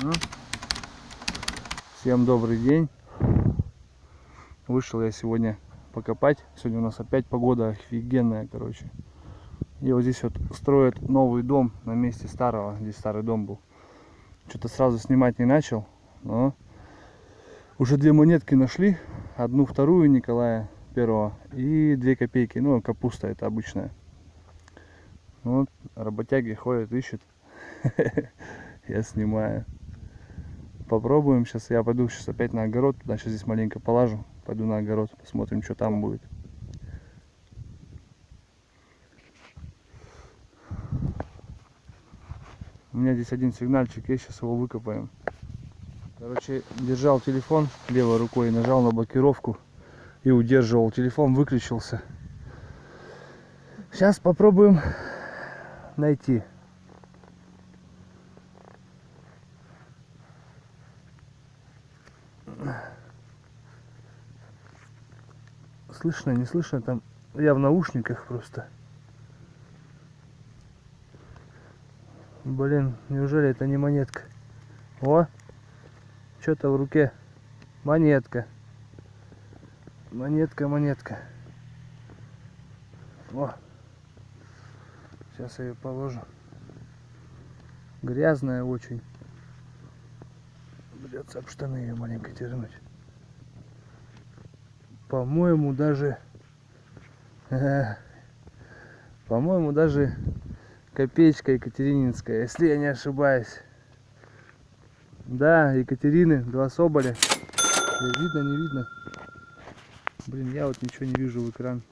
Ну, всем добрый день. Вышел я сегодня покопать. Сегодня у нас опять погода офигенная, короче. И вот здесь вот строят новый дом на месте старого. Здесь старый дом был. Что-то сразу снимать не начал, но уже две монетки нашли. Одну вторую Николая первого и две копейки. Ну, капуста это обычная. Вот, работяги ходят, ищут. Я снимаю. Попробуем сейчас. Я пойду сейчас опять на огород. Туда сейчас здесь маленько полажу. Пойду на огород. Посмотрим, что там будет. У меня здесь один сигнальчик есть. Сейчас его выкопаем. Короче, держал телефон левой рукой, нажал на блокировку и удерживал. Телефон выключился. Сейчас попробуем найти. Слышно, не слышно, там я в наушниках просто. Блин, неужели это не монетка? О, что-то в руке. Монетка. Монетка, монетка. О, сейчас я ее положу. Грязная очень. Придется об штаны ее маленько тернуть. По-моему, даже... По-моему, даже копеечка Екатерининская, если я не ошибаюсь. Да, Екатерины, два соболя. Видно, не видно? Блин, я вот ничего не вижу в экран.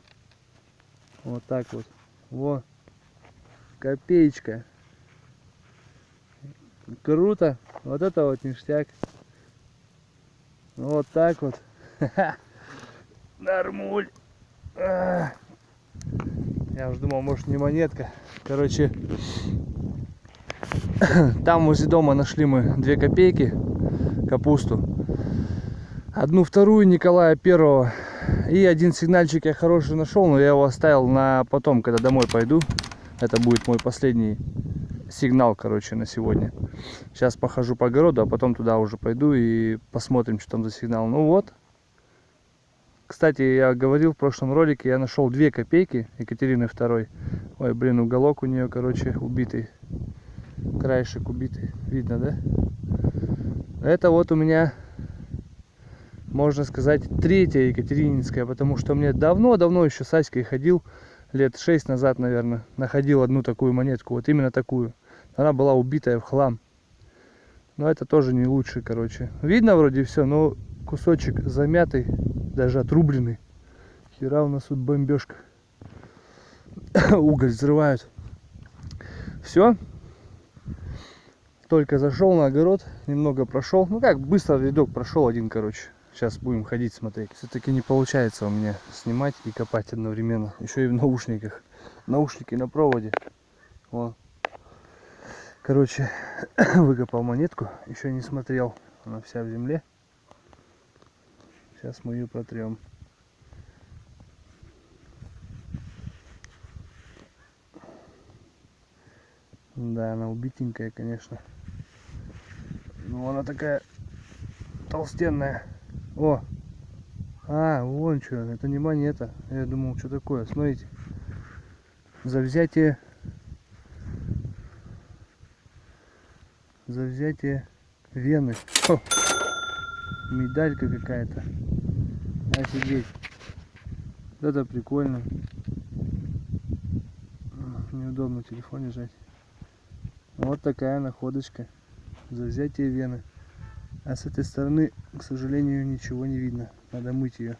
Вот так вот. Во. Копеечка. Круто. Вот это вот ништяк. Вот так вот. Нормуль. Я уже думал, может не монетка. Короче, там возле дома нашли мы две копейки капусту. Одну вторую Николая Первого. И один сигнальчик я хороший нашел, но я его оставил на потом, когда домой пойду. Это будет мой последний сигнал, короче, на сегодня. Сейчас похожу по огороду, а потом туда уже пойду и посмотрим, что там за сигнал. Ну вот. Кстати, я говорил в прошлом ролике, я нашел две копейки Екатерины второй. Ой, блин, уголок у нее, короче, убитый краешек убитый. Видно, да? Это вот у меня, можно сказать, третья Екатерининская, потому что мне давно-давно еще с Аськой ходил, лет шесть назад, наверное, находил одну такую монетку, вот именно такую. Она была убитая в хлам. Но это тоже не лучше, короче. Видно вроде все, но кусочек замятый, даже отрубленный. Хера у нас тут бомбежка. Уголь взрывают. Все, только зашел на огород, немного прошел. Ну как, быстро видок прошел один, короче. Сейчас будем ходить смотреть. Все-таки не получается у меня снимать и копать одновременно. Еще и в наушниках. Наушники на проводе. Вот. Короче, выкопал монетку. Еще не смотрел. Она вся в земле. Сейчас мы ее протрем. Да, она убитенькая, конечно. Ну, она такая толстенная. О! А, вон что, это не монета. Я думал, что такое. Смотрите. За взятие... За взятие вены. О! Медалька какая-то. Офигеть. Это прикольно. Неудобно телефон держать. Вот такая находочка за взятие вены. А с этой стороны, к сожалению, ничего не видно. Надо мыть ее.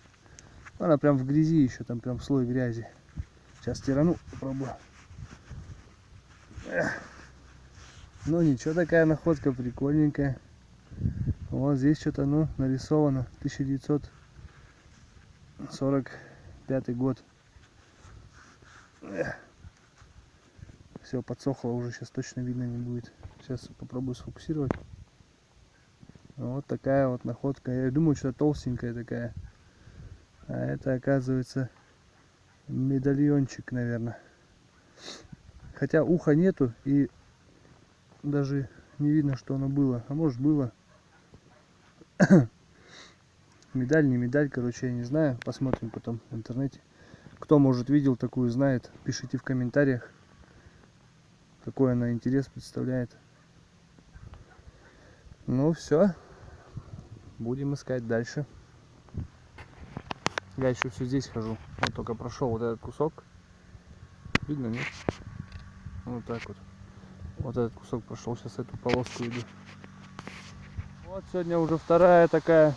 Она прям в грязи еще, там прям слой грязи. Сейчас стирану, попробую. Ну ничего, такая находка прикольненькая. Вот здесь что-то, ну, нарисовано. 1945 год. Все, подсохло уже, сейчас точно видно не будет. Сейчас попробую сфокусировать. Вот такая вот находка. Я думаю, что толстенькая такая. А это оказывается медальончик, наверное. Хотя уха нету и даже не видно, что оно было. А может было. Медаль, не медаль, короче, я не знаю. Посмотрим потом в интернете. Кто, может, видел такую, знает, пишите в комментариях, какой она интерес представляет. Ну все, будем искать дальше. Я еще все здесь хожу. Вот только прошел вот этот кусок. Видно, нет? Вот так вот. Вот этот кусок прошел. Сейчас эту полоску иду. Вот сегодня уже вторая такая.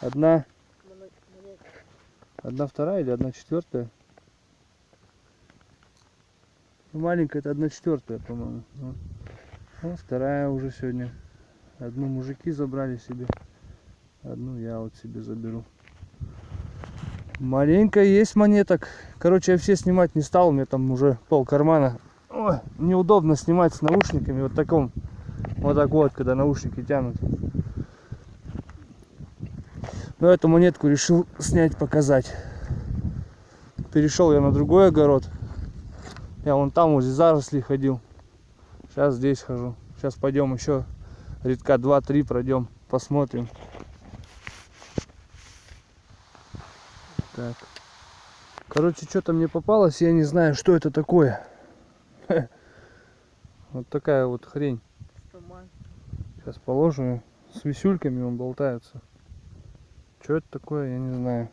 Одна. Одна вторая или одна четвертая? Ну, маленькая это одна четвертая, по-моему. Вот. вот вторая уже сегодня. Одну мужики забрали себе. Одну я вот себе заберу. Маленько есть монеток. Короче, я все снимать не стал. У меня там уже пол кармана. Ой, неудобно снимать с наушниками. Вот таком. Вот так вот, когда наушники тянут. Но эту монетку решил снять, показать. Перешел я на другой огород. Я вон там возле зарослей ходил. Сейчас здесь хожу. Сейчас пойдем еще редка 2-3 пройдем, посмотрим. Так. Короче, что-то мне попалось, я не знаю, что это такое. Вот такая вот хрень. Сейчас положу. С висюльками он болтается. Что это такое, я не знаю.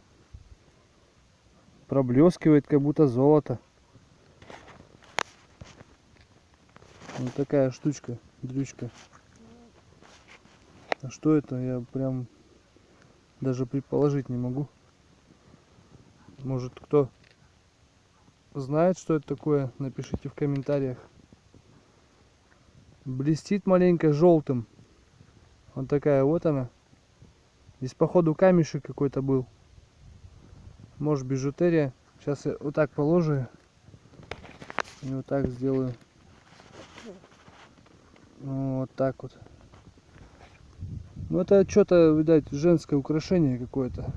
Проблескивает, как будто золото. Вот такая штучка, дрючка. А что это, я прям даже предположить не могу. Может кто знает, что это такое, напишите в комментариях. Блестит маленько желтым. Вот такая вот она. Здесь походу камешек какой-то был. Может бижутерия. Сейчас я вот так положу. И вот так сделаю. Вот так вот. Ну это что-то, видать, женское украшение какое-то.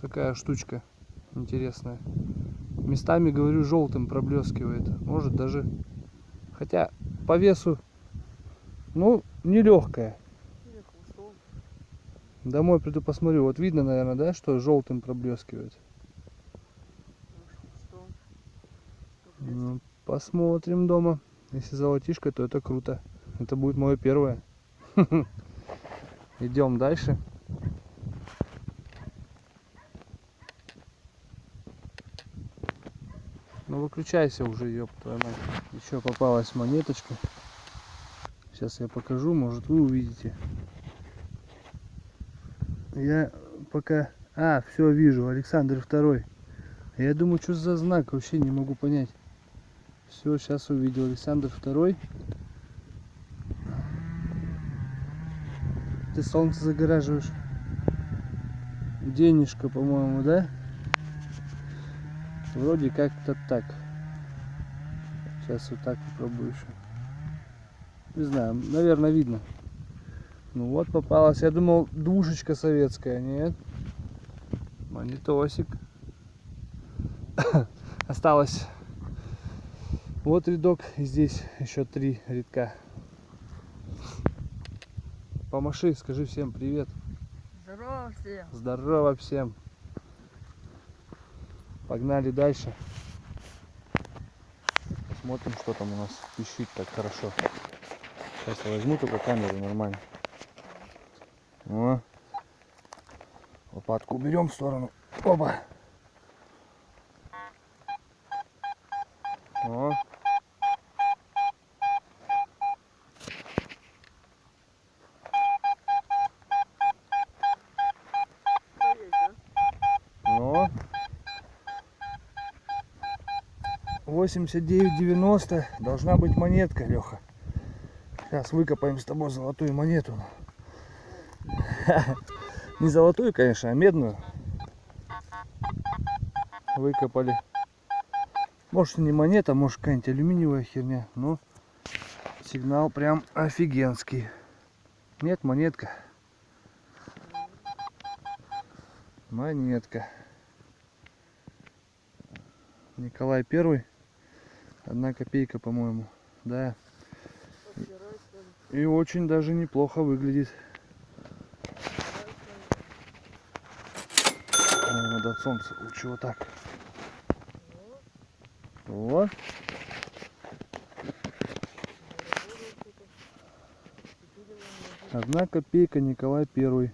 Такая штучка интересная. Местами, говорю, желтым проблескивает. Может даже... Хотя по весу, ну, нелегкая. Домой приду посмотрю. Вот видно, наверное, да, что желтым проблескивает. Ну, посмотрим дома. Если золотишко, то это круто. Это будет мое первое. Идем дальше. Ну выключайся уже, ёб твою мать. Еще попалась монеточка. Сейчас я покажу, может вы увидите. Я пока... А, все вижу, Александр второй. Я думаю, что за знак, вообще не могу понять. Все, сейчас увидел Александр второй. Ты солнце загораживаешь. Денежка, по-моему, да? Вроде как-то так. Сейчас вот так попробую еще. Не знаю, наверное, видно. Ну вот попалась. Я думал, душечка советская. Нет. Монитосик. Осталось вот рядок. И здесь еще три рядка. Помаши, скажи всем привет. Здорово всем. Здорово всем. Погнали дальше. Посмотрим, что там у нас пищит так хорошо. Сейчас я возьму только камеру нормально. О. Лопатку уберем в сторону. Опа. О. Ну. 89,90 должна быть монетка, Леха. Сейчас выкопаем с тобой золотую монету. Не золотую, конечно, а медную. Выкопали. Может не монета, может какая-нибудь алюминиевая херня, но сигнал прям офигенский. Нет, монетка. Монетка. Николай Первый. Одна копейка, по-моему. Да. И очень даже неплохо выглядит. Ой, Надо от солнца лучше вот так. Вот. Одна копейка Николай Первый.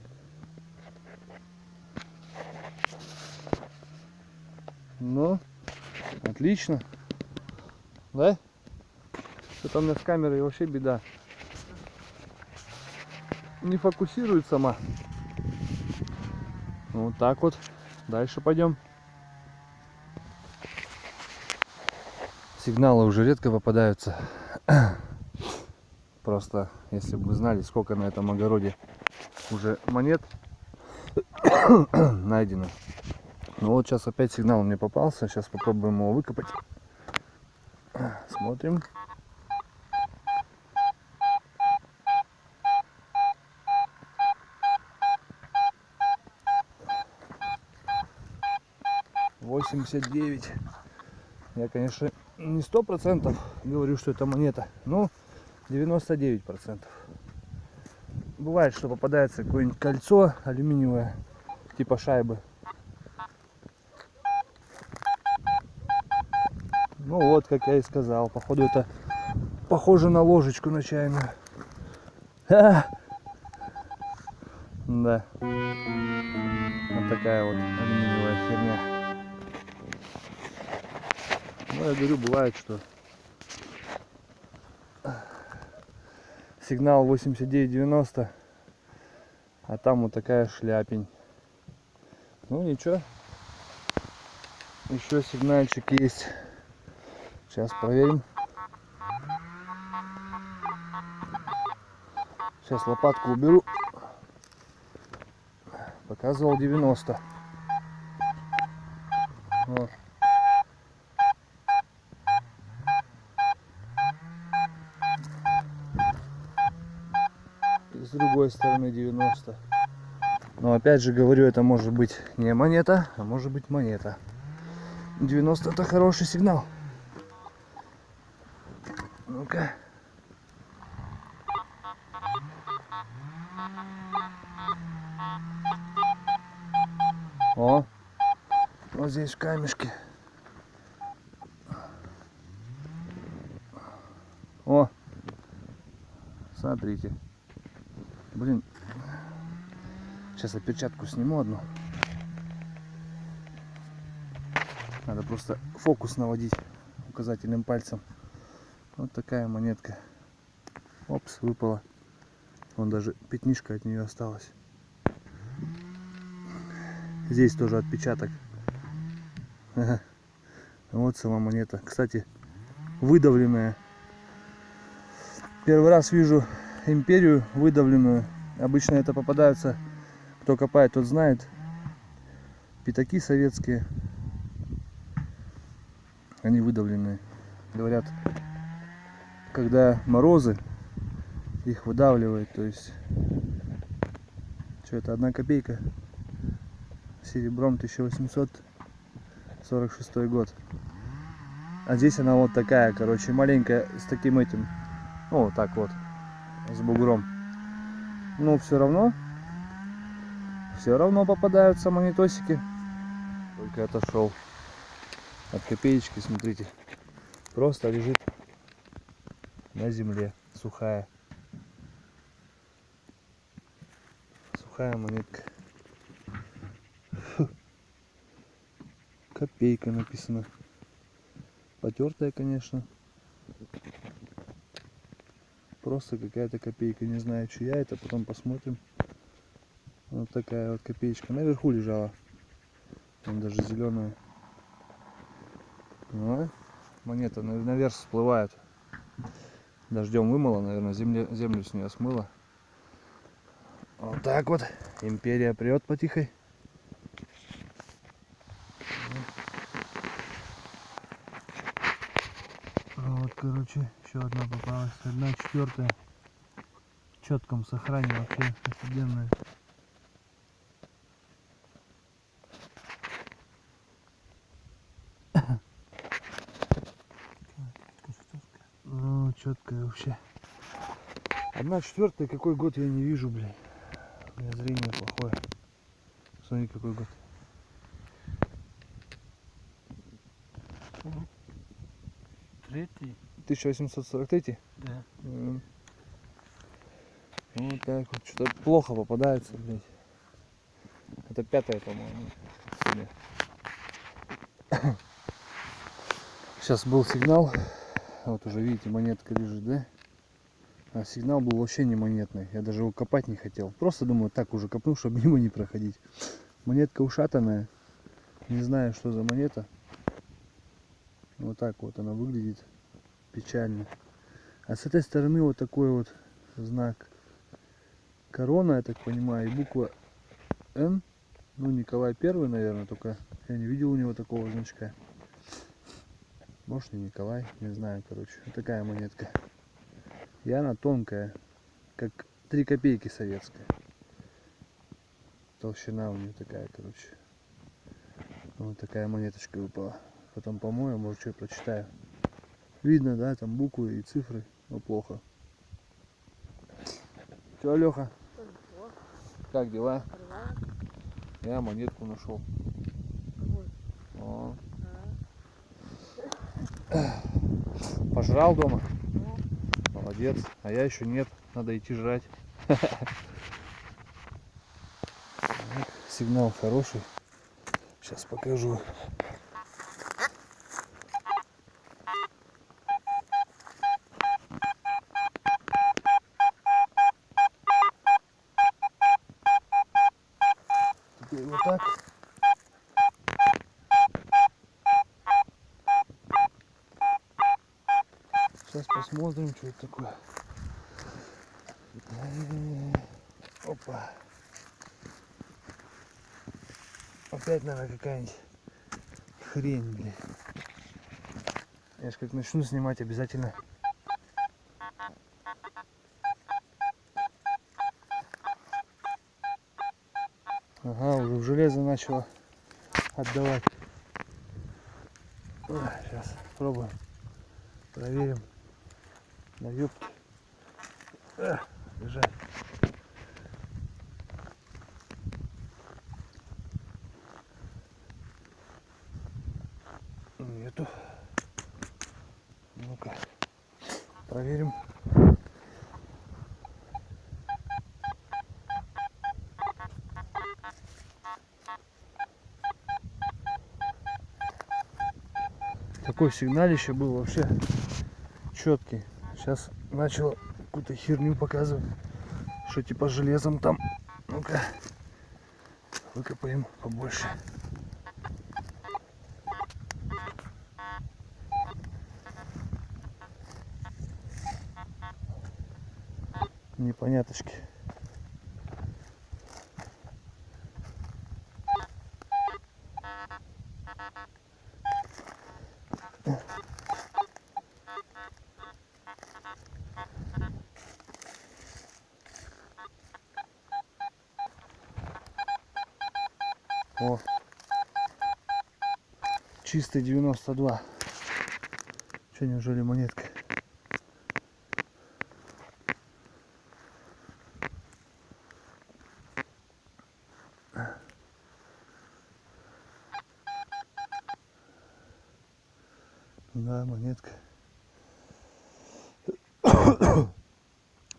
Ну, отлично. Да? Что-то у меня с камерой вообще беда. Не фокусирует сама. Вот так вот. Дальше пойдем. Сигналы уже редко попадаются. Просто, если бы вы знали, сколько на этом огороде уже монет найдено. Ну вот сейчас опять сигнал мне попался. Сейчас попробуем его выкопать. Смотрим. Восемьдесят девять. Я, конечно, не сто процентов говорю, что это монета, но 99 процентов. Бывает, что попадается какое-нибудь кольцо алюминиевое, типа шайбы. Ну вот, как я и сказал, походу это похоже на ложечку на чайную. Да. Вот такая вот алюминиевая херня. Ну, я говорю, бывает, что сигнал 89.90, а там вот такая шляпень. Ну ничего, еще сигнальчик есть. Сейчас проверим. Сейчас лопатку уберу. Показывал 90. Вот. И с стороны 90. Но опять же говорю, это может быть не монета, а может быть монета. 90 это хороший сигнал. Ну-ка. О, вот здесь в камешке. О, смотрите. Блин, сейчас я перчатку сниму одну. Надо просто фокус наводить указательным пальцем. Вот такая монетка. Опс, выпала. Вон даже пятнишко от нее осталось. Здесь тоже отпечаток. Вот сама монета. Кстати, выдавленная. Первый раз вижу империю выдавленную. Обычно это попадаются, кто копает, тот знает. Пятаки советские. Они выдавленные. Говорят, когда морозы, их выдавливает. То есть, что это, одна копейка. Серебром 1846 год. А здесь она вот такая, короче, маленькая, с таким этим, ну, вот так вот, с бугром. Но все равно, все равно попадаются монетосики. Только отошел от копеечки, смотрите, просто лежит на земле, сухая. Сухая монетка. Фу. Копейка написано. Потертая, конечно. Просто какая-то копейка. Не знаю, чья это. Потом посмотрим. Вот такая вот копеечка. Наверху лежала. Там даже зеленая. Ну, монета на- наверх всплывает. Дождем вымыло, наверное, земле, землю с нее смыло. Вот так вот. Империя прет потихой. Вот, короче, еще одна попалась. Одна четвертая. В четком сохране вообще офигенная. Ну, четкая вообще. Одна четвертая, какой год я не вижу, блин. У меня зрение плохое. Смотри, какой год. Третий? 1843? Да. Вот так вот. Что-то плохо попадается, блядь. Это пятая, по-моему. Сейчас был сигнал. Вот уже видите, монетка лежит, да? А сигнал был вообще не монетный. Я даже его копать не хотел. Просто думаю, так уже копну, чтобы мимо не проходить. Монетка ушатанная. Не знаю, что за монета. Вот так вот она выглядит. Печально. А с этой стороны вот такой вот знак. Корона, я так понимаю, и буква Н. Ну, Николай Первый, наверное, только я не видел у него такого значка. Может, не Николай, не знаю, короче. Вот такая монетка. И она тонкая, как 3 копейки советская. Толщина у нее такая, короче. Вот такая монеточка выпала. Потом помою, может, что прочитаю. Видно, да, там буквы и цифры, но плохо. Че, Леха, как дела? Я монетку нашел. О, пожрал дома? Молодец. А я еще нет. Надо идти жрать. Сигнал хороший. Сейчас покажу. Теперь вот так. Посмотрим, что это такое. Э, Опа. Опять, наверное, какая-нибудь хрень, блин. Я ж как начну снимать, обязательно. Ага, уже в железо начало отдавать. Сейчас пробуем. Проверим. На юбке. Лежать. Нету. Ну-ка. Проверим. Такой сигналище был вообще четкий. Сейчас начал какую-то херню показывать. Что типа железом там. Ну-ка. Выкопаем побольше. Непоняточки. Чистый 92. Че, неужели монетка? Да, монетка.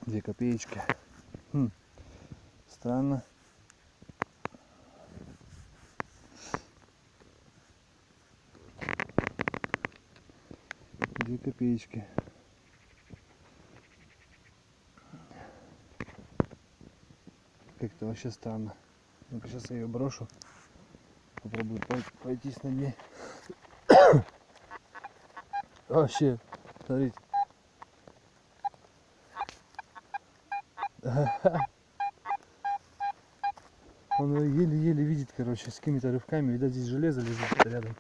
Две копеечки. Хм. Странно. Копеечки. Как-то вообще странно. Ну-ка сейчас я ее брошу. Попробую пройтись на ней. Вообще, смотрите. Он еле-еле видит, короче, с какими-то рывками. Видать, здесь железо лежит рядом.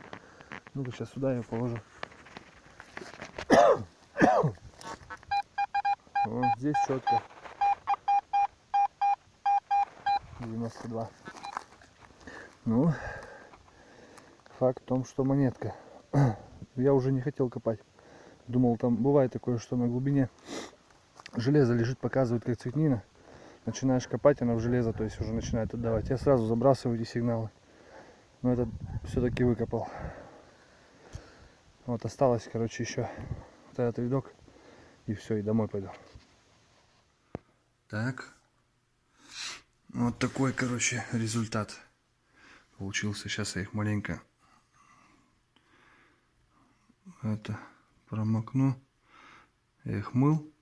Ну-ка, сейчас сюда ее положу. Вот здесь четко. 92. Ну, факт в том, что монетка. Я уже не хотел копать. Думал, там бывает такое, что на глубине железо лежит, показывает как цветнина. Начинаешь копать, она в железо, то есть уже начинает отдавать. Я сразу забрасываю эти сигналы. Но этот все-таки выкопал. Вот осталось, короче, еще вот этот видок. И все, и домой пойду. Так. Вот такой, короче, результат получился. Сейчас я их маленько это промокну. Я их мыл.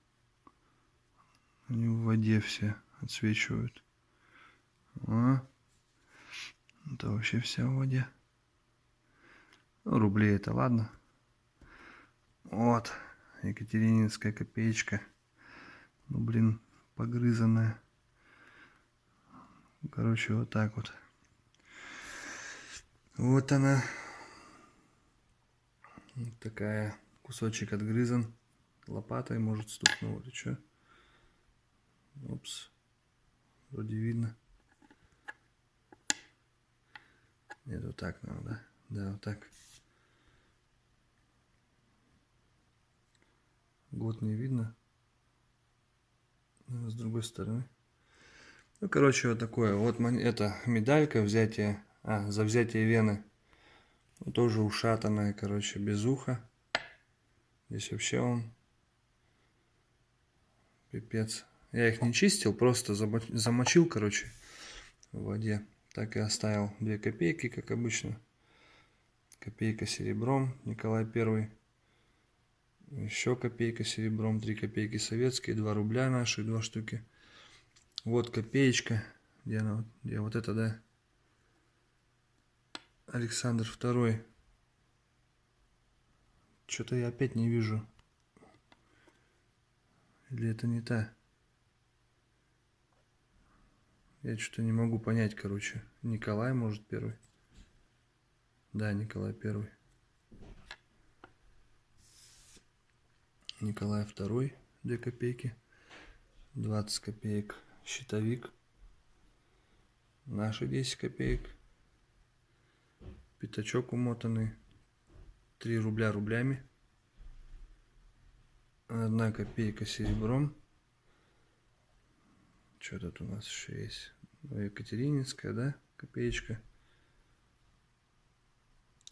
Они в воде все отсвечивают. А. Это вообще вся в воде. Ну, рублей это ладно. Вот. Екатерининская копеечка. Ну, блин, погрызанная. Короче, вот так вот. Вот она. Вот такая. Кусочек отгрызан. Лопатой, может, стукнул или что. Опс. Вроде видно. Нет, вот так надо, да? Да, вот так. Год не видно. Но с другой стороны. Ну, короче, вот такое. Вот это медалька взятие. А, за взятие вены. Тоже ушатанная, короче, без уха. Здесь вообще он пипец. Я их не чистил, просто замочил, короче, в воде. Так и оставил 2 копейки, как обычно. Копейка серебром, Николай Первый. Еще копейка серебром, 3 копейки советские, 2 рубля наши, 2 штуки. Вот копеечка, где она, где вот это, да? Александр Второй. Что-то я опять не вижу. Или это не та? Я что-то не могу понять, короче. Николай, может, первый? Да, Николай первый. Николай второй, 2 копейки. 20 копеек щитовик. Наши 10 копеек. Пятачок умотанный. 3 рубля рублями. Одна копейка серебром. Что тут у нас еще есть? Ну, Екатерининская, да? Копеечка.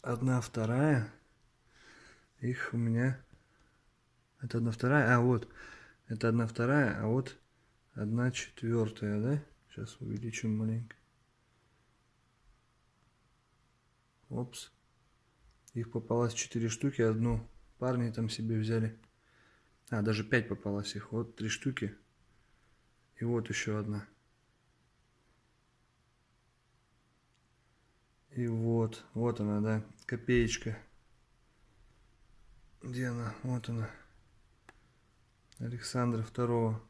Одна вторая. Их у меня... Это одна вторая. А, вот. Это одна вторая, а вот одна четвертая, да? Сейчас увеличим маленько. Опс. Их попалось 4 штуки. Одну парни там себе взяли. А, даже 5 попалось их. Вот 3 штуки. И вот еще одна. И вот, вот она, да, копеечка. Где она? Вот она. Александра второго.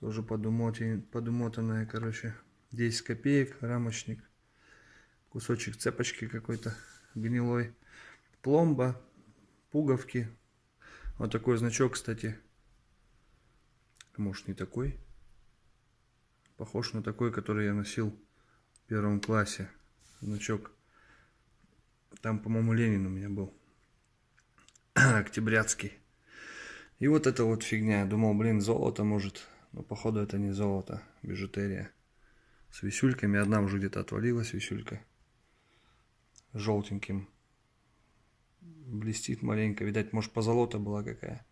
Тоже подумотанная, короче. 10 копеек, рамочник. Кусочек цепочки какой-то гнилой. Пломба, пуговки. Вот такой значок, кстати. Может не такой. Похож на такой, который я носил в первом классе. Значок. Там, по-моему, Ленин у меня был. Октябрятский. И вот эта вот фигня. Думал, блин, золото может. Но походу это не золото. Бижутерия. С висюльками. Одна уже где-то отвалилась висюлька. Желтеньким. Блестит маленько. Видать, может, позолота была какая.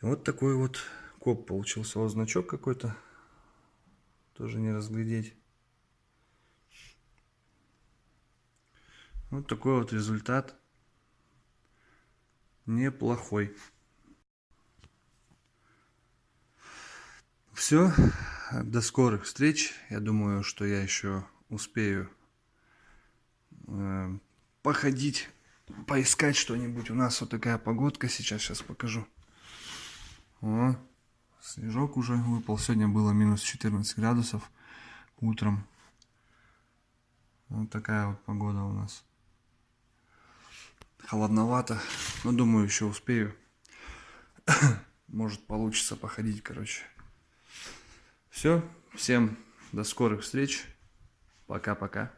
Вот такой вот коп получился. Вот значок какой-то. Тоже не разглядеть. Вот такой вот результат. Неплохой. Все. До скорых встреч. Я думаю, что я еще успею э, походить, поискать что-нибудь. У нас вот такая погодка сейчас. Сейчас покажу. О, снежок уже выпал. Сегодня было минус 14 градусов утром. Вот такая вот погода у нас. Холодновато. Но думаю, еще успею. Может получится походить, короче. Все. Всем до скорых встреч. Пока-пока.